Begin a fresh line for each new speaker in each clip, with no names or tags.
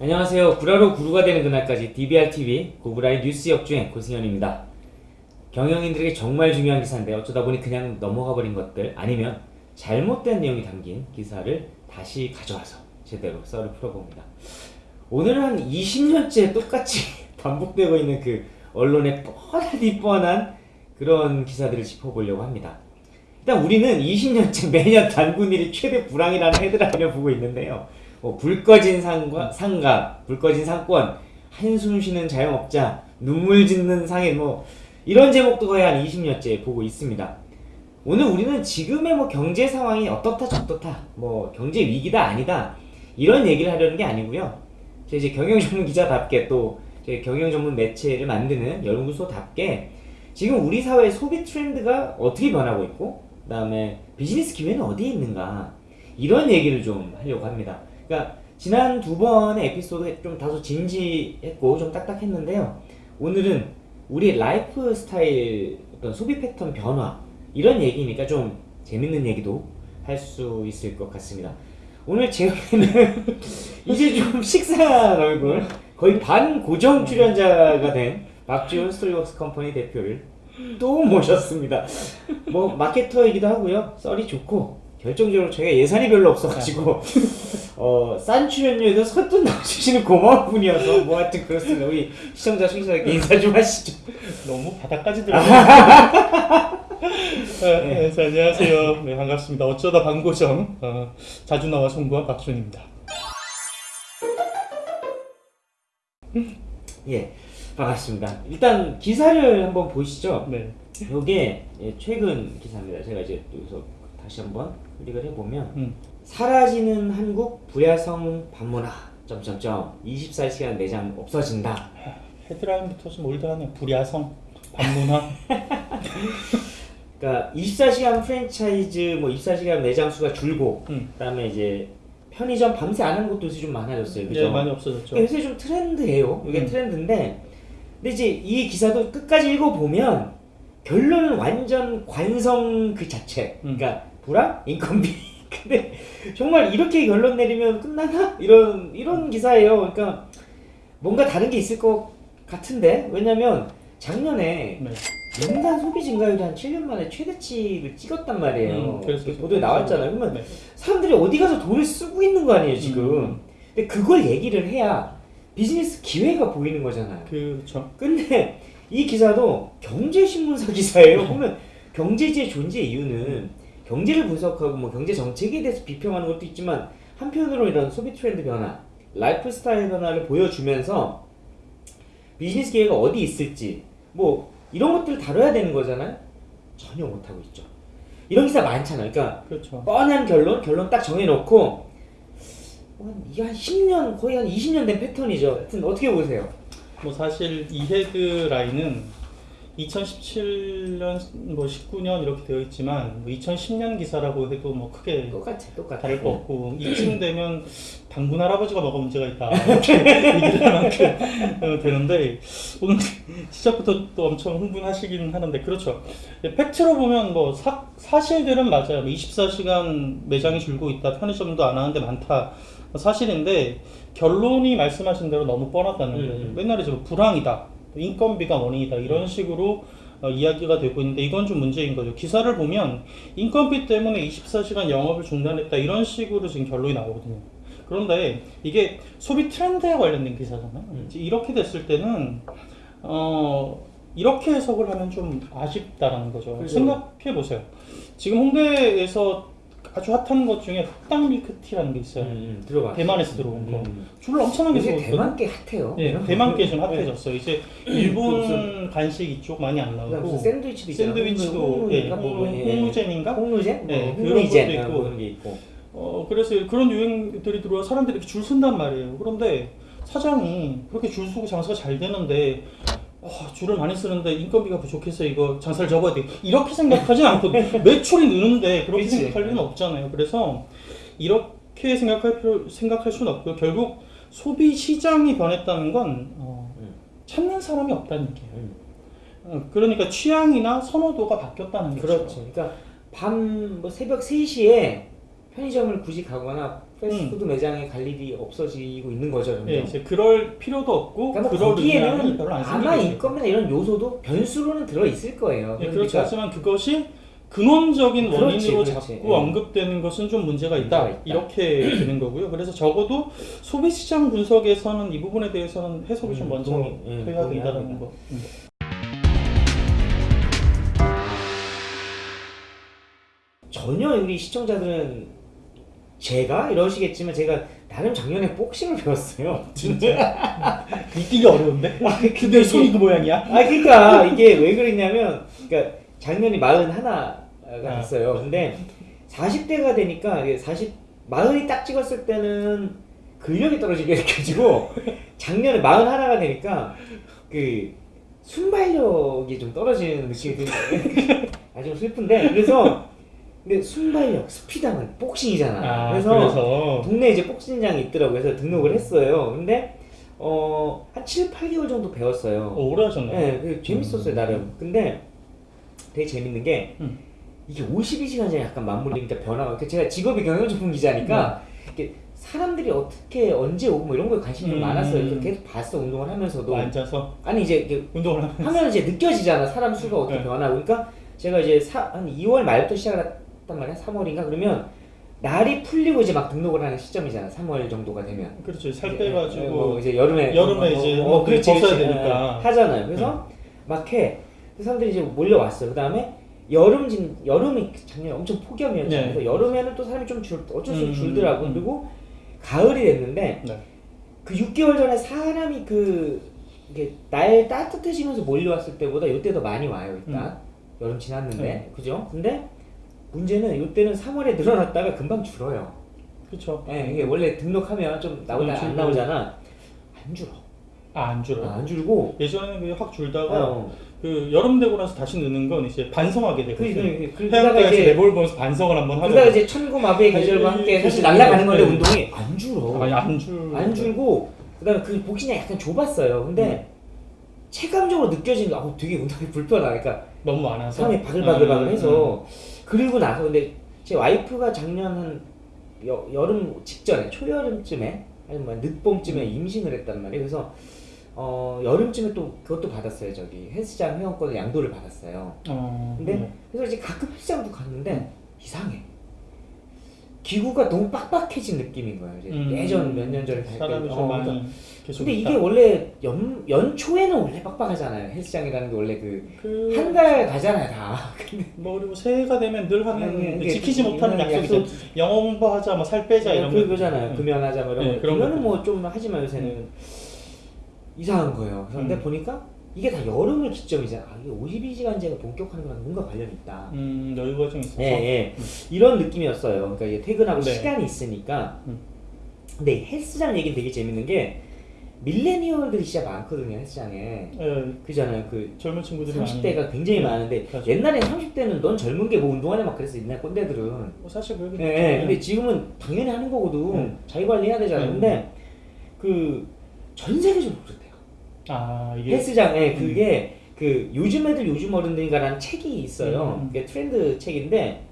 안녕하세요. 구라로 구루가 되는 그날까지 DBRTV 고구라의 뉴스 역주행 고승현입니다. 경영인들에게 정말 중요한 기사인데 어쩌다 보니 그냥 넘어가 버린 것들 아니면 잘못된 내용이 담긴 기사를 다시 가져와서 제대로 썰을 풀어봅니다. 오늘은 한 20년째 똑같이 반복되고 있는 그 언론의 뻔하디 뻔한 그런 기사들을 짚어보려고 합니다. 일단 우리는 20년째 매년 단군일이 최대 불황이라는 헤드라인을 보고 있는데요. 뭐, 불 꺼진 상과, 상가, 불 꺼진 상권, 한숨 쉬는 자영업자, 눈물 짓는 상인, 뭐, 이런 제목도 거의 한 20년째 보고 있습니다. 오늘 우리는 지금의 뭐 경제 상황이 어떻다 저떻다, 뭐 경제 위기다 아니다 이런 얘기를 하려는 게 아니고요. 제 이제 경영 전문 기자답게 또제 경영 전문 매체를 만드는 연구소답게 지금 우리 사회의 소비 트렌드가 어떻게 변하고 있고, 그 다음에 비즈니스 기회는 어디에 있는가 이런 얘기를 좀 하려고 합니다. 그러니까 지난 두 번의 에피소드 좀 다소 진지했고 좀 딱딱했는데요. 오늘은 우리 라이프 스타일 어떤 소비 패턴 변화 이런 얘기니까 좀 재밌는 얘기도 할 수 있을 것 같습니다. 오늘 제 옆에는 이제 좀 식상한 얼굴 거의 반 고정 출연자가 된 박지훈 스토리웍스 컴퍼니 대표를 또 모셨습니다. 뭐 마케터이기도 하고요. 썰이 좋고 결정적으로 저희가 예산이 별로 없어가지고 어, 싼 출연료에도 선뜻 나와주시는 고마운 분이어서 뭐 하여튼 그렇습니다. 우리 시청자 순수하게 인사 좀 하시죠.
너무 바닥까지 들어가요. 네, 네, 자, 안녕하세요. 네, 반갑습니다. 어쩌다 방고정 어, 자주 나와 송구한 박준입니다.
예, 반갑습니다. 일단 기사를 한번 보시죠.
네,
요게 예, 최근 기사입니다. 제가 이제 또 여기서 다시 한번 클릭을 해보면
음,
사라지는 한국 부야성 방문화 점점점 24시간 매장 없어진다.
헤드라인부터 좀 올드하네요. 불야성, 반문화.
그러니까 24시간 프랜차이즈 뭐 24시간 매장 수가 줄고
음,
그다음에 이제 편의점 밤새 안 하는 곳도 요새 좀 많아졌어요. 그죠?
이제 많이 없어졌죠.
요새 좀 트렌드예요. 이게
음.
트렌드인데 근데 이제 이 기사도 끝까지 읽어 보면 결론은 완전 관성 그 자체.
음.
그러니까 불황 인건비. 근데 정말 이렇게 결론 내리면 끝나나 이런 이런 기사예요. 그러니까 뭔가 다른 게 있을 것 같은데 왜냐면 작년에
네,
연간 소비 증가율이 한 7년 만에 최대치를 찍었단 말이에요.
음, 그래서
보도에 나왔잖아요. 그러면
네.
사람들이 어디 가서 돈을 쓰고 있는 거 아니에요 지금.
음.
근데 그걸 얘기를 해야 비즈니스 기회가 보이는 거잖아요.
그렇죠.
근데 이 기사도 경제신문사 기사예요. 보면 경제지의 존재 이유는 경제를 분석하고 뭐 경제 정책에 대해서 비평하는 것도 있지만 한편으로 이런 소비 트렌드 변화, 라이프 스타일 변화를 보여주면서 비즈니스 기회가 어디 있을지 뭐 이런 것들을 다뤄야 되는 거잖아요. 전혀 못하고 있죠. 이런 기사 많잖아요. 그러니까
그렇죠.
뻔한 결론, 결론 딱 정해놓고 한, 이게 한 10년, 거의 한 20년 된 패턴이죠. 하여튼 어떻게 보세요?
뭐 사실 이 헤드라인은 2017년, 뭐 19년 이렇게 되어 있지만 뭐 2010년 기사라고 해도 뭐 크게
똑같아, 똑같아.
다를 거 없고 이쯤 되면 당군 할아버지가 뭐가 문제가 있다. 이렇게 얘기를 할 만큼 어, 되는데 오늘 시작부터 또 엄청 흥분하시긴 하는데 그렇죠. 예, 팩트로 보면 뭐 사, 사실들은 맞아요. 24시간 매장이 줄고 있다. 편의점도 안 하는데 많다. 사실인데 결론이 말씀하신 대로 너무 뻔하다는 거예요.
음, 음.
맨날 이제 뭐 불황이다 인건비가 원인이다 이런 식으로 어, 이야기가 되고 있는데 이건 좀 문제인 거죠. 기사를 보면 인건비 때문에 24시간 영업을 중단했다 이런 식으로 지금 결론이 나오거든요. 그런데 이게 소비 트렌드에 관련된 기사잖아요.
음.
이렇게 됐을 때는 어 이렇게 해석을 하면 좀 아쉽다라는 거죠.
그죠.
생각해 보세요. 지금 홍대에서 아주 핫한 것 중에 흑당 밀크티라는 게 있어요.
음, 음, 들어봐.
대만에서 들어온 거.
음.
줄 엄청나게
요새
서거든요.
대만 게 핫해요.
예, 대만 게좀
네.
핫해졌어요. 이제
그
일본 간식 이쪽 많이 안 나오고
샌드위치도.
샌드위치도
홍루-
예,
뭐, 예.
홍루젠인가?
홍루젠?
네,
뭐,
그런. 것도
아,
있고.
뭐 그런 게 있고.
어 그래서 그런 유행들이 들어와 사람들이 이렇게 줄 선단 말이에요. 그런데 사장이 그렇게 줄 서고 장사가 잘 되는데 어, 줄을 많이 쓰는데 인건비가 부족해서 이거 장사를 접어야 돼. 이렇게 생각하진 않거든. 매출이 느는데 그렇게
그치.
생각할 일은 없잖아요. 그래서 이렇게 생각할 필요 생각할 수는 없고요. 결국 소비 시장이 변했다는 건 어,
음.
찾는 사람이 없다는 얘기예요.
음.
어, 그러니까 취향이나 선호도가 바뀌었다는 거죠.
그렇죠. 그러니까 밤 뭐 새벽 3시에 편의점을 굳이 가거나 패스트푸드 매장에 갈 일이 없어지고 있는 거죠. 점점.
예, 이제 그럴 필요도 없고
그러니까 뭐 거기에는 아마 인건비나 이런 요소도 변수로는 들어 있을 거예요.
예,
그러니까
그렇죠. 하지만 그것이 근원적인
그렇지,
원인으로
그렇지.
자꾸
예.
언급되는 것은 좀 문제가 있다.
문제가 있다.
이렇게 되는 거고요. 그래서 적어도 소비 시장 분석에서는 이 부분에 대해서는 해석이 좀
음,
먼저
동의, 예,
해야 된다는. 거. 음.
전혀 우리 시청자들은 제가 이러시겠지만 제가 나름 작년에 복싱을 배웠어요.
진짜 믿기기 어려운데.
아,
근데
근데
손이
이게,
그 모양이야?
아 그러니까 이게 왜 그랬냐면 그러니까 작년이 41가
아.
됐어요. 근데 40대가 되니까 이게 40 40이 딱 찍었을 때는 근력이 떨어지게 느껴지고 작년에 41가 되니까 그 순발력이 좀 떨어지는 느낌이 드는. 아주 슬픈데 그래서 근데 순발력 스피드하면 복싱이잖아.
아,
그래서,
그래서
동네에 이제 복싱장이 있더라고요. 그래서 등록을 했어요. 근데 어, 한 7, 8개월 정도 배웠어요.
어, 오래 하셨네.
네, 그 재밌었어요 나름. 근데 되게 재밌는 게
음.
이게 52시간제 약간 맞물리니까 변화가. 그 제가 직업이 경영전문 기자니까 이렇게 사람들이 어떻게 언제 오고 뭐 이런 거에 관심이 좀
음.
많았어요. 계속 봤어 운동을 하면서도.
앉아서
아니 이제
운동을 하면
하면 이제 느껴지잖아 사람 수가 어떻게
네.
변하고. 그러니까 제가 이제 사, 한 2월 말부터 시작을 했단 말이야. 3월인가 그러면 날이 풀리고 이제 막 등록을 하는 시점이잖아. 3월 정도가 되면.
그렇죠. 살
이제,
빼가지고
뭐 이제 여름에
여름에 이제
어,
뭐
그렇지,
벗어야
그렇지.
되니까.
어, 하잖아요. 그래서 막 해. 그 사람들이 이제 몰려왔어. 그 다음에 여름 진 여름이 작년에 엄청 폭염이었죠.
네.
그래서 여름에는 또 사람이 좀 줄, 어쩔 수 없이
음,
줄더라고.
음.
그리고 가을이 됐는데
네.
그 6개월 전에 사람이 그 이게 날 따뜻해지면서 몰려왔을 때보다 이때 더 많이 와요 일단 여름 지났는데
네.
그죠? 근데 문제는 이때는 3월에 늘어났다가 금방 줄어요.
그렇죠.
예, 이게 원래 등록하면 좀 나오다 안. 나오잖아. 안 줄어.
아, 안 줄어.
아, 안 줄고.
예전에는 확 줄다가
어.
그 여름 되고 나서 다시 느는 건 이제 반성하게
그,
되거든요.
그, 그, 이제
내볼 보면서 반성을 한번 하자.
그러다가 이제 천고마비의 계절과 함께 사실
그-
날아가는 건데
네.
운동이 안 줄어.
아니 안 줄.
안 줄고 그다음에 그 복싱이 약간 좁았어요. 근데
음.
체감적으로 느껴지는 게 아, 되게 운동이 불편하다. 그러니까
너무 많아서.
사람이 바글바글바글해서
음,
그리고 나서 근데 제 와이프가 작년 한 여, 여름 직전에 초여름쯤에 아니 뭐 늦봄쯤에 임신을 했단 말이에요. 그래서 어 여름쯤에 또 그것도 받았어요. 저기 헬스장 회원권을 양도를 받았어요.
음. 어,
근데
네.
그래서 이제 가끔 헬스장도 갔는데 이상해. 기구가 너무 빡빡해진 느낌인 거예요.
음.
예전 몇 년 전에.
사람이 좀
어,
많이 계속
근데
있다.
이게 원래 연, 연초에는 원래 빡빡하잖아요. 헬스장이라는 게 원래 그그한달 가잖아요, 다.
뭐 그리고 새해가 되면 늘 하는
아니,
근데
이게
지키지
그-
못하는
이런
약속이 있죠. 영어 공부하자, 뭐 살 빼자 이런 거.
그거잖아요.
음.
금연하자 뭐 이런
네,
거.
그런
그거는. 뭐 좀 하지만 요새는 이상한 거예요. 그런데
음.
보니까 이게 다 여름을 기점이잖아. 아, 이게 52시간제가 본격화하는 거랑 뭔가 관련이 있다.
음, 여유가 좀 있어서.
예, 예. 이런 느낌이었어요. 그러니까 이게 퇴근하고
네.
시간이 있으니까.
음.
근데 헬스장 얘기는 되게 재밌는 게 밀레니얼들이 진짜 많거든요, 헬스장에.
예,
그잖아요. 그
젊은 친구들이
30대가 굉장히
네,
많은데
그렇죠.
옛날에 30대는 넌 젊은 게 뭐 운동하냐 막 그랬어 옛날 꼰대들은
뭐 사실 그렇게
예, 예. 근데 지금은 당연히 하는 거거든
음.
자기 관리해야 되잖아
음.
근데 그 전 세계적으로 그렇대요
아 이게
헬스장에
음.
그게 그 요즘 애들 요즘 어른들인가라는 책이 있어요
음.
그게 트렌드 책인데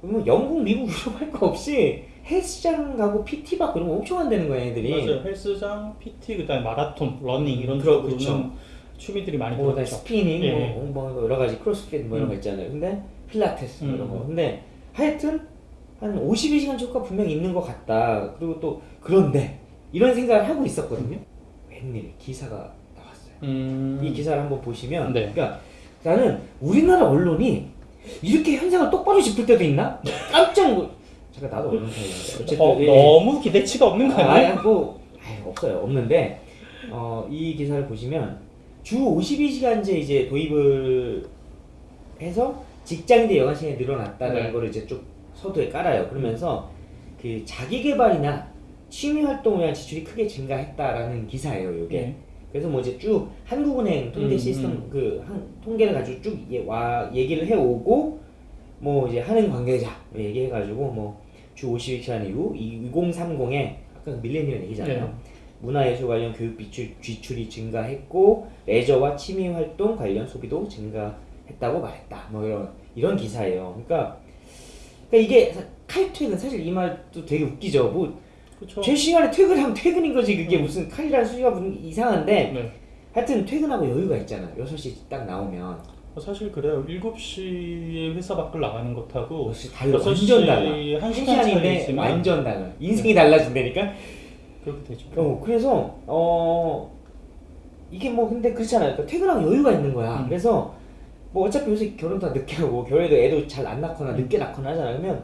그러면 영국 미국 유럽 할 거 없이 헬스장 가고 PT 받고 이런 거 엄청 한다는 거야 애들이
맞아요. 헬스장, PT, 그다음에 마라톤, 러닝 이런
그러-
쪽으로는
그쵸.
취미들이 많이
뭐
들어있죠.
스피닝
예.
뭐, 뭐 여러 가지 크로스핏 뭐 이런 거
음.
있잖아요. 근데 필라테스 뭐 이런
음.
거. 근데 하여튼 한 52시간 효과 분명히 있는 것 같다. 그리고 또 그런데 이런 생각을 하고 있었거든요. 웬일 기사가.
음.
이 기사를 한번 보시면
네.
그러니까 나는 우리나라 언론이 이렇게 현상을 똑바로 짚을 때도 있나? 깜짝 놀 잠깐 나도 언론사인데 어쨌든
어,
예.
너무 기대치가 없는 거
아,
아니에요?
아니, 뭐 아니, 없어요. 없는데 어, 이 기사를 보시면 주 52시간제 이제 도입을 해서 직장인들 여가 시간이 늘어났다는
네.
거를 이제 쭉 서두에 깔아요. 그러면서 그 자기 개발이나 취미 활동을 위한 지출이 크게 증가했다라는 기사예요. 이게.
네.
그래서 뭐 이제 쭉 한국은행 통계
음,
시스템
음.
그 한, 통계를 가지고 쭉 예, 와 얘기를 해오고 뭐 이제 하는 관계자 얘기해가지고 뭐 주 52시간 이후 2030에 아까 그 밀레니얼 얘기잖아요.
네.
문화예술 관련 교육 비출, 지출이 증가했고 레저와 취미 활동 관련 소비도 증가했다고 말했다. 뭐 이런 이런 기사예요. 그러니까, 그러니까 이게 사- 칼퇴근 사실 이 말도 되게 웃기죠. 뭐제
그렇죠.
시간에 퇴근하면 퇴근인 거지 그게 무슨 칼이라는 수가 무슨 이상한데
네.
하여튼 퇴근하고 여유가 있잖아. 6시 딱 나오면
사실 그래요. 7시에 회사 밖을 나가는 것하고
6시 달라.
6시
완전 달라. 한한
시간
시간 인데
차이지만
완전 달라. 인생이 달라진다니까.
그렇게 되죠.
어, 그래서 어 이게 뭐 근데 그렇잖아요. 그러니까 퇴근하고 여유가 있는 거야.
음.
그래서 뭐 어차피 요새 결혼 다 늦게 하고 결혼해도 애도 잘 안 낳거나
음.
늦게 낳거나 하잖아. 그러면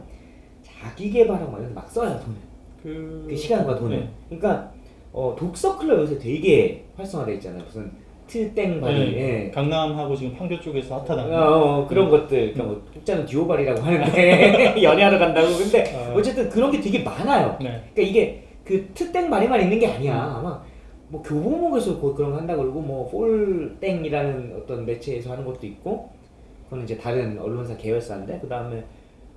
자기 개발하고 막 써요 돈을.
그,
그 시간과 돈을.
네.
그러니까 어 독서 클럽 요새 되게 활성화돼 있잖아요. 무슨 트땡바리.
네.
예.
강남하고 지금 판교 쪽에서 핫하다는
어, 어, 그런 것들. 그러니까 뭐 독자는 듀오발이라고 하는데 연애하러 간다고. 근데
어.
어쨌든 그런 게 되게 많아요.
네.
그러니까 이게 그 트땡마리만 있는 게 아니야. 아마 뭐 교보목에서 거- 그런 거 한다 그러고 뭐 폴땡이라는 어떤 매체에서 하는 것도 있고 그거는 이제 다른 언론사 계열사인데 그 다음에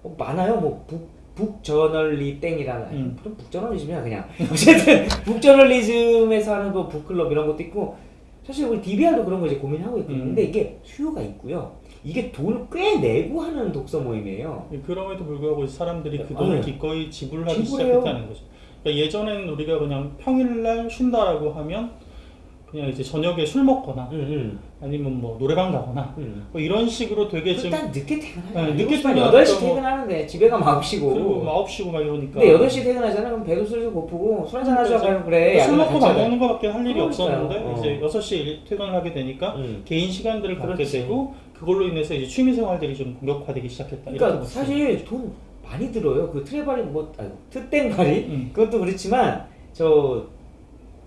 뭐 많아요. 뭐 북, 북저널리 땡이라는 아니,
음.
북저널리즘이야 그냥 어쨌든 북저널리즘에서 하는 그 북클럽 이런 것도 있고 사실 우리 DBR도 그런 거 이제 고민하고 있거든요.
음.
근데 이게 수요가 있고요. 이게 돈을 꽤 내고 하는 독서 모임이에요.
그럼에도 불구하고 사람들이 그 돈을
아, 네.
기꺼이 지불하기
지불해요.
시작했다는 거죠. 그러니까 예전에는 우리가 그냥 평일날 쉰다라고 하면 그냥 이제 저녁에 술 먹거나
응,
아니면 뭐 노래방 가거나
응, 응.
뭐 이런 식으로 되게 좀
일단 늦게 퇴근하죠.
네, 늦게
늦게
퇴근하니까
8시
뭐-
퇴근하는데 집에 가면 9시고.
그리고 9시고 막 이러니까
근데 8시 퇴근하잖아. 그럼 배도 슬슬 고프고 술 한잔 하자 가면 그래.
술 먹고 밥. 먹는 거밖에 할 일이
그러니까요.
없었는데
어.
이제 6시에 퇴근을 하게 되니까
응.
개인 시간들을 갖게
그렇지.
되고 그걸로 인해서 이제 취미 생활들이 좀 본격화되기 시작했다. 이렇게
그러니까
볼수
사실 돈 많이 들어요. 그 트레바리 뭐 아이고 트땡바리
음.
그것도 그렇지만 저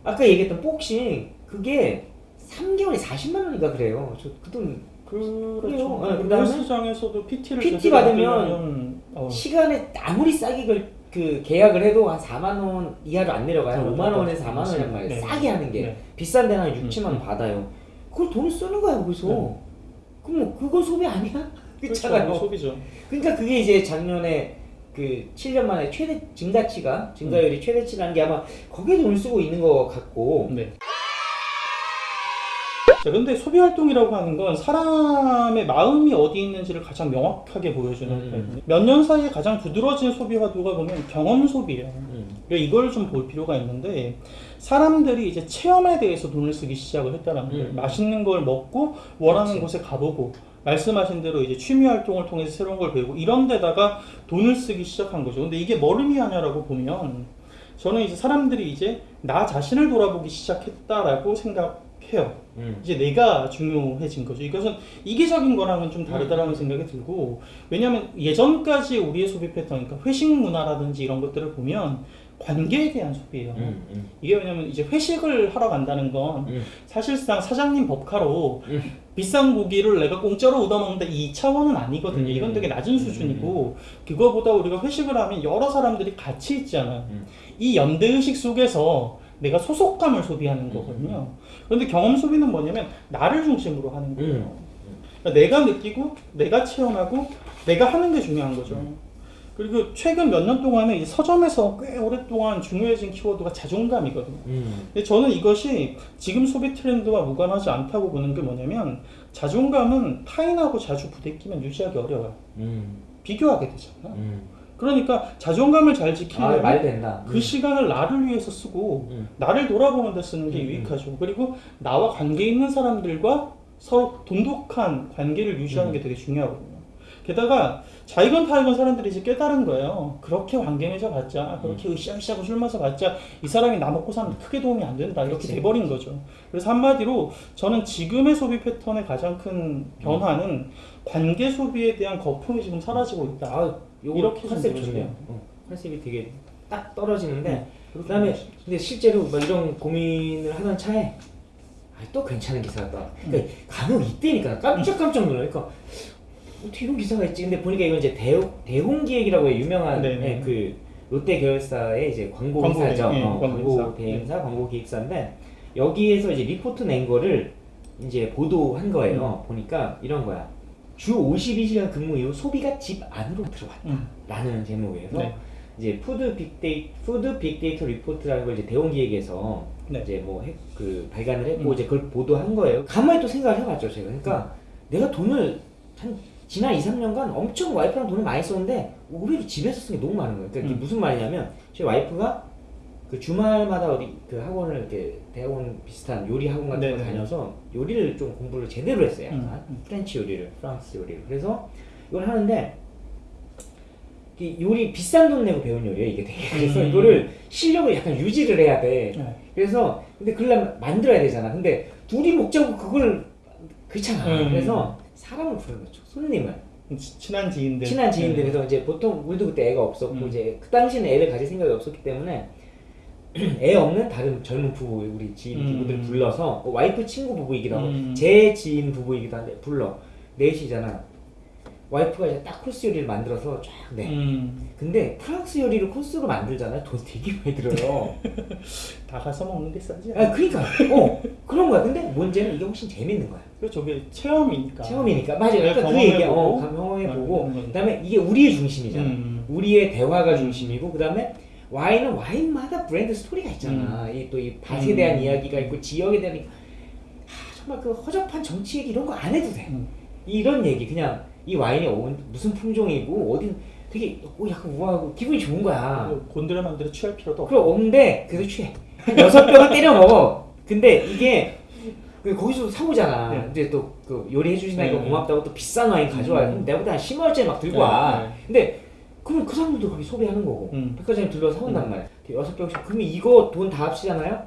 아까 얘기했던 복싱 그게 3개월에 40만 원인가 그래요. 저 그 돈
그렇죠.
그래요. 네,
그
그다음에
헬스장에서도 PT를
PT 받으면
어,
시간에 아무리 싸게 걸, 그 계약을 해도 한 4만 원 이하로 안 내려가요.
그렇죠.
5만 원에서 4만 원이란 말이에요.
네.
싸게 하는 게
네.
비싼 데는 한 6,
음,
7만 원
음.
받아요. 그걸 돈을 쓰는 거야 거기서.
네.
그럼 뭐 그거 소비 아니야?
그렇죠.
그렇잖아요.
소비죠.
그러니까 그게 이제 작년에 그 7년 만에 최대 증가치가 증가율이 최대치라는 게 아마 거기에 돈을 쓰고 있는 것 같고
네. 자, 근데 소비 활동이라고 하는 건 사람의 마음이 어디 있는지를 가장 명확하게 보여주는
음.
거거든요. 몇년 사이에 가장 두드러진 소비 화두가 보면 경험 소비예요.
음.
그러니까 이걸 좀 볼 필요가 있는데 사람들이 이제 체험에 대해서 돈을 쓰기 시작을 했다는 거예요.
음.
맛있는 걸 먹고 원하는
그렇지.
곳에 가보고 말씀하신 대로 이제 취미 활동을 통해서 새로운 걸 배우고 이런 데다가 돈을 쓰기 시작한 거죠. 근데 이게 뭘 의미하냐라고 보면 저는 이제 사람들이 이제 나 자신을 돌아보기 시작했다라고 생각 해요.
음.
이제 내가 중요해진 거죠. 이것은 이기적인 거랑은 좀 다르다라는 생각이 들고 왜냐하면 예전까지 우리의 소비 패턴, 그러니까 회식 문화라든지 이런 것들을 보면 관계에 대한 소비예요.
음, 음,
이게 왜냐면 이제 회식을 하러 간다는 건
음.
사실상 사장님 법카로
음.
비싼 고기를 내가 공짜로 얻어먹는다 이 차원은 아니거든요.
음.
이건 되게 낮은 수준이고 그거보다 우리가 회식을 하면 여러 사람들이 같이 있잖아요.
음.
이 연대의식 속에서 내가 소속감을 소비하는 거거든요. 그런데 경험 소비는 뭐냐면 나를 중심으로 하는 거예요.
음.
그러니까 내가 느끼고 내가 체험하고 내가 하는 게 중요한 거죠. 그리고 최근 몇 년 동안은 이제 서점에서 꽤 오랫동안 중요해진 키워드가 자존감이거든요.
음.
근데 저는 이것이 지금 소비 트렌드와 무관하지 않다고 보는 게 뭐냐면 자존감은 타인하고 자주 부대끼면 유지하기 어려워요.
음.
비교하게 되잖아.
음.
그러니까 자존감을 잘
아,
지키려면
말 된다.
그 시간을 나를 위해서 쓰고
음.
나를 돌아보는 데 쓰는 게
음, 음.
유익하죠. 그리고 나와 관계 있는 사람들과 서로 돈독한 관계를 유지하는
음.
게 되게 중요하거든요. 게다가 자이건 타이건 사람들이 이제 깨달은 거예요. 그렇게 관계 맺어봤자,
음.
그렇게 으쌰으쌰하고 술 마셔봤자 이 사람이 나 먹고 사는데 크게 도움이 안 된다. 이렇게
그치.
돼버린 거죠. 그래서 한마디로 저는 지금의 소비 패턴의 가장 큰 변화는 관계 소비에 대한 거품이 지금 사라지고 있다. 이렇게 좀
컨셉. 좋네요. 어, 컨셉이 되게 딱 떨어지는데
네.
그다음에 근데 실제로 막 이런 고민을 하던 차에 아, 또 괜찮은 기사가 떠. 그러니까 간혹 이때니까 깜짝깜짝 놀라요. 그러니까 어떻게 이런 기사가 있지? 근데 보니까 이건 이제 대홍, 대홍 기획이라고 해요. 유명한
네, 네.
예, 그 롯데 계열사의 이제 광고 회사죠.
대- 예,
어,
광고.
대행사, 광고 기획사인데 여기에서 이제 리포트 낸 거를 이제 보도한 거예요. 보니까 이런 거야. 주 52시간 근무 이후 소비가 집 안으로 들어왔다.
음.
라는 제목에서
네.
이제 food 빅데이 food 빅데이터 리포트라는 걸 이제 대홍 기획에서
네.
이제 뭐 그 발간을 했고
음.
이제 그걸 보도한 거예요. 가만히 또 생각을 해봤죠 제가. 그러니까 내가 돈을 한 지난 2, 3년간 엄청 와이프랑 돈을 많이 썼는데 의외로 집에서 쓴 게 너무 많은 거예요. 그러니까 이게
음.
무슨 말이냐면 제 와이프가 그 주말마다 어디 그 학원을 이렇게 대학원 비슷한 요리 학원 같은 거
네네.
다녀서 요리를 좀 공부를 제대로 했어요. 약간
음, 음.
French 요리를, 프랑스 요리를. 그래서 이걸 하는데 이 요리 비싼 돈 내고 배운 요리예요 이게 되게. 그래서
음.
이거를 실력을 약간 유지를 해야 돼.
네.
그래서 근데 그걸 만들어야 되잖아. 근데 둘이 먹자고 그걸 그렇잖아.
음.
그래서 사람을 부르는 거죠. 손님을.
치- 친한 지인들.
친한 지인들
네.
그래서 이제 보통 우리도 그때 애가 없었고
음.
이제 그 당시에는 애를 가질 생각이 없었기 때문에 애 없는 다른 젊은 부부 우리 지인
음.
부부들 불러서 뭐 와이프 친구 부부이기도 하고
음.
제 지인 부부이기도 한데 불러 넷이잖아 와이프가 이제 딱 코스 요리를 만들어서 쫙 내.
음,
근데 프랑스 요리를 코스로 만들잖아요. 돈 되게 많이 들어요.
다 가서 먹는 게 싸지.
아 그러니까 어 그런 거야. 근데 문제는 이게 훨씬 재밌는 거야.
그리고 저게 체험이니까.
체험이니까 맞아요.
내가
그러니까 그 얘기야. 어,
경험해보고. 음, 음.
그다음에 이게 우리의 중심이잖아.
음.
우리의 대화가 중심이고 그다음에 와인은 와인마다 브랜드 스토리가 있잖아. 이또 이 밭에
음.
대한 이야기가 있고 지역에 대한 이- 아, 정말 그 허접한 정치 얘기 이런 거 안 해도 돼.
음.
이런 얘기 그냥 이 와인이 어- 무슨 품종이고 어디 되게 어, 약간 우아하고 기분이 좋은 거야.
그리고 곤드레 맘대로 취할 필요도 없고.
그럼 없는데 그래도 취해. 한 여섯 병은 때려 먹어. 근데 이게 그 거기서 사오잖아.
네.
이제 또그 요리해 주시니까
네.
고맙다고 또 비싼 와인 가져와요.
음.
내보다 한 10원짜리 막 들고
네,
와.
네.
근데 그러면 그 사람들도 거기 소비하는 거고
음.
백화점에 들러 사온단 말이야. 여섯 병씩. 그러면 이거 돈 다 합치잖아요.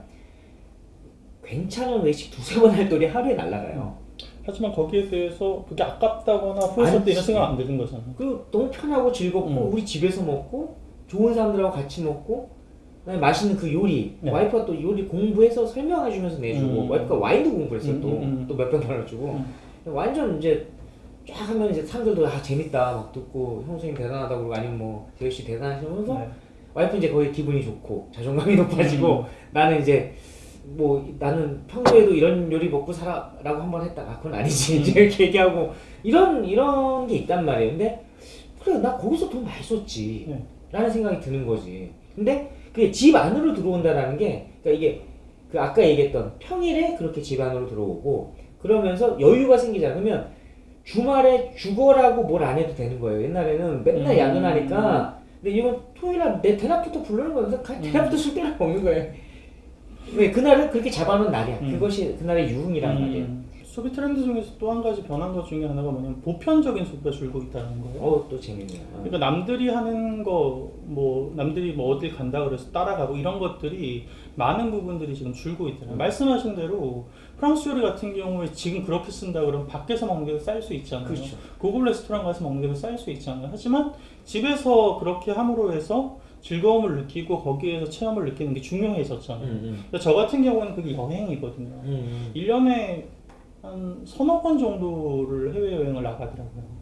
괜찮은 외식 두세 번 할 돈이 하루에 날라가요.
하지만 거기에 대해서 그게 아깝다거나 후회스럽다 이런. 생각 안 드는 거잖아.
그 너무 편하고 즐겁고
음.
우리 집에서 먹고 좋은 사람들하고 같이 먹고 맛있는 그 요리
네.
와이프가 또 요리 공부해서 설명해 주면서 내주고
음.
와이프가 와인도 공부했어
음, 음, 음.
또또 몇병
음.
완전 이제 쫙 하면 이제 사람들도 아 재밌다 막 듣고 형 선생님 대단하다고 그러고 아니면 뭐 재희 씨 대단하시면서
네.
와이프 이제 거의 기분이 좋고 자존감이 높아지고
음.
나는 이제 뭐 나는 평소에도 이런 요리 먹고 살아라고 한 번 했다가 그건 아니지
음.
이제 이렇게 얘기하고 이런 이런 게 있단 말이에요. 근데 그래 나 거기서 돈 많이 썼지
네.
라는 생각이 드는 거지. 근데 그게 집 안으로 들어온다라는 게 그러니까 이게 그 아까 얘기했던 평일에 그렇게 집 안으로 들어오고 그러면서 여유가 생기잖아. 그러면 주말에 죽어라고 뭘 안 해도 되는 거예요. 옛날에는 맨날
음.
야근하니까 근데 이건 토요일날 내 대낮부터 부르는 거예요. 그래서 가-
음.
대낮부터 술 때려 먹는 거예요. 왜 그날은 그렇게 잡아놓은 날이야.
음.
그것이 그날의 유흥이란 말이에요.
음, 소비 트렌드 중에서 또 한 가지 변한 것 중에 하나가 뭐냐면 보편적인 소비가 줄고 있다는 거예요.
어 또 재밌네요. 어.
그러니까 남들이 하는 거, 뭐 남들이 뭐 어딜 간다 그래서 따라가고 이런 것들이 많은 부분들이 지금 줄고 있더라고요.
음.
말씀하신 대로 프랑스 요리 같은 경우에 지금 그렇게 쓴다 그러면 밖에서 먹는 게 쌀 수 있잖아요.
그렇죠.
고급 레스토랑 가서 먹는 게 쌀 수 있잖아요. 하지만 집에서 그렇게 함으로 해서 즐거움을 느끼고 거기에서 체험을 느끼는 게 중요해졌잖아요.
음,
근데 저 같은 경우는 그게 여행이거든요.
음, 음.
1년에 한 서너 번 정도를 해외여행을 나가더라고요.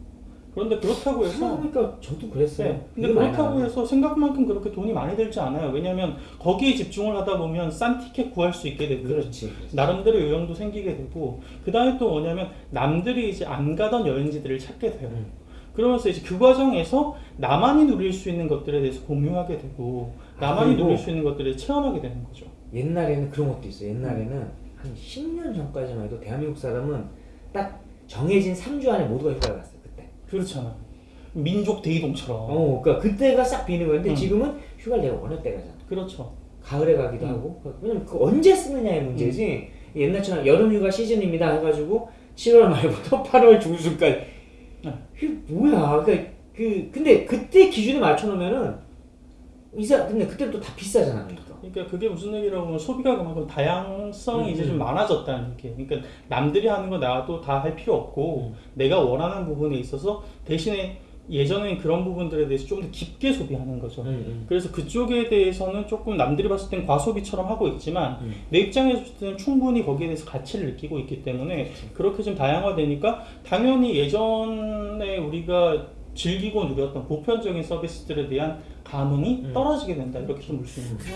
그런데 그렇다고 해서
생각해보니까 저도 그랬어요.
네. 근데 그렇다고. 해서 생각만큼 그렇게 돈이 많이 들지 않아요. 왜냐하면 거기에 집중을 하다 보면 싼 티켓 구할 수 있게 되고
그렇지. 그렇지.
나름대로 요령도 생기게 되고 그 다음에 또 뭐냐면 남들이 이제 안 가던 여행지들을 찾게 돼요.
음.
그러면서 이제 그 과정에서 나만이 누릴 수 있는 것들에 대해서 공유하게 되고
아,
나만이
그리고
누릴 수 있는 것들을 체험하게 되는 거죠.
옛날에는 그런 것도 있어요. 옛날에는 한 10년 전까지만 해도 대한민국 사람은 딱 정해진 3주 안에 모두가 휴가를 갔어요.
그렇잖아. 민족 대이동처럼.
어, 그러니까 그때가 싹 비는 거였는데
음.
지금은 휴가를 내가 원할 때 가 잖아.
그렇죠.
가을에 가기도
음.
하고. 왜냐면 그 언제 쓰느냐의 문제지. 옛날처럼 여름 휴가 시즌입니다 해가지고 7월 말부터 8월 중순까지.
네.
그게 뭐야? 그러니까 그 근데 그때 기준에 맞춰놓으면은 이사 근데 그때 또다 비싸잖아. 그러니까.
그게 무슨 얘기라고 하면 소비가 그만큼 다양성이
음,
이제
음.
좀 많아졌다는 얘기예요. 그러니까 남들이 하는 거 나도 다 할 필요 없고
음.
내가 원하는 부분에 있어서 대신에 예전에는 그런 부분들에 대해서 좀 더 깊게 소비하는 거죠.
음, 음.
그래서 그쪽에 대해서는 조금 남들이 봤을 땐 과소비처럼 하고 있지만
음.
내 입장에서 봤을 때는 충분히 거기에 대해서 가치를 느끼고 있기 때문에 그렇게 좀 다양화되니까 당연히 예전에 우리가 즐기고 누렸던 보편적인 서비스들에 대한 감흥이
음.
떨어지게 된다 이렇게 좀 볼 수 있는 거죠.